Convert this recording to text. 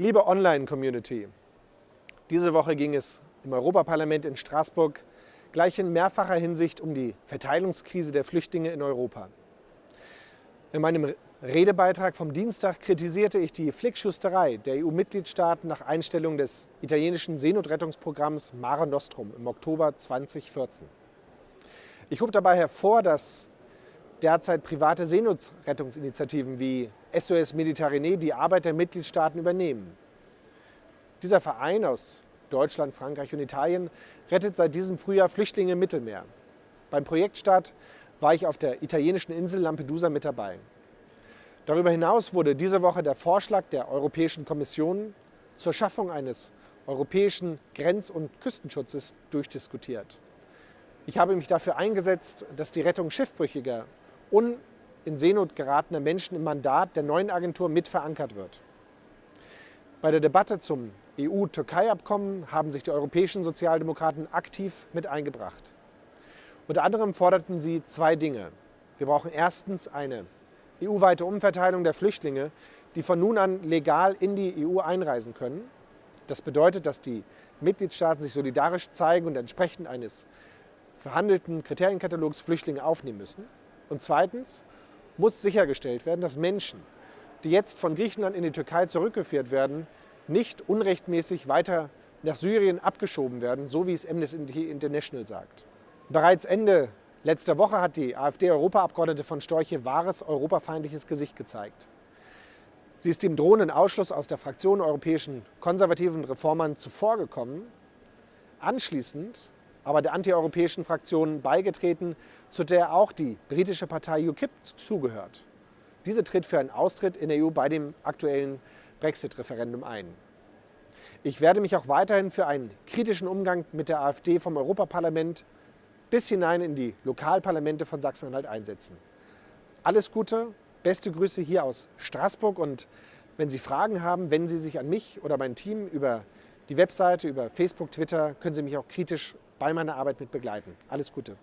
Liebe Online-Community, diese Woche ging es im Europaparlament in Straßburg gleich in mehrfacher Hinsicht um die Verteilungskrise der Flüchtlinge in Europa. In meinem Redebeitrag vom Dienstag kritisierte ich die Flickschusterei der EU-Mitgliedstaaten nach Einstellung des italienischen Seenotrettungsprogramms Mare Nostrum im Oktober 2014. Ich hob dabei hervor, dass derzeit private Seenotrettungsinitiativen wie SOS Mediterranee die Arbeit der Mitgliedstaaten übernehmen. Dieser Verein aus Deutschland, Frankreich und Italien rettet seit diesem Frühjahr Flüchtlinge im Mittelmeer. Beim Projektstart war ich auf der italienischen Insel Lampedusa mit dabei. Darüber hinaus wurde diese Woche der Vorschlag der Europäischen Kommission zur Schaffung eines europäischen Grenz- und Küstenschutzes durchdiskutiert. Ich habe mich dafür eingesetzt, dass die Rettung schiffbrüchiger und in Seenot geratener Menschen im Mandat der neuen Agentur mit verankert wird. Bei der Debatte zum EU-Türkei-Abkommen haben sich die europäischen Sozialdemokraten aktiv mit eingebracht. Unter anderem forderten sie zwei Dinge. Wir brauchen erstens eine EU-weite Umverteilung der Flüchtlinge, die von nun an legal in die EU einreisen können. Das bedeutet, dass die Mitgliedstaaten sich solidarisch zeigen und entsprechend eines verhandelten Kriterienkatalogs Flüchtlinge aufnehmen müssen. Und zweitens muss sichergestellt werden, dass Menschen, die jetzt von Griechenland in die Türkei zurückgeführt werden, nicht unrechtmäßig weiter nach Syrien abgeschoben werden, so wie es Amnesty International sagt. Bereits Ende letzter Woche hat die AfD-Europaabgeordnete von Storche wahres europafeindliches Gesicht gezeigt. Sie ist dem drohenden Ausschluss aus der Fraktion europäischen konservativen Reformern zuvorgekommen. Anschließend aber der antieuropäischen Fraktion beigetreten, zu der auch die britische Partei UKIP zugehört. Diese tritt für einen Austritt in der EU bei dem aktuellen Brexit-Referendum ein. Ich werde mich auch weiterhin für einen kritischen Umgang mit der AfD vom Europaparlament bis hinein in die Lokalparlamente von Sachsen-Anhalt einsetzen. Alles Gute, beste Grüße hier aus Straßburg und wenn Sie Fragen haben, wenden Sie sich an mich oder mein Team über die Webseite, über Facebook, Twitter, können Sie mich auch kritisch bei meiner Arbeit mit begleiten. Alles Gute.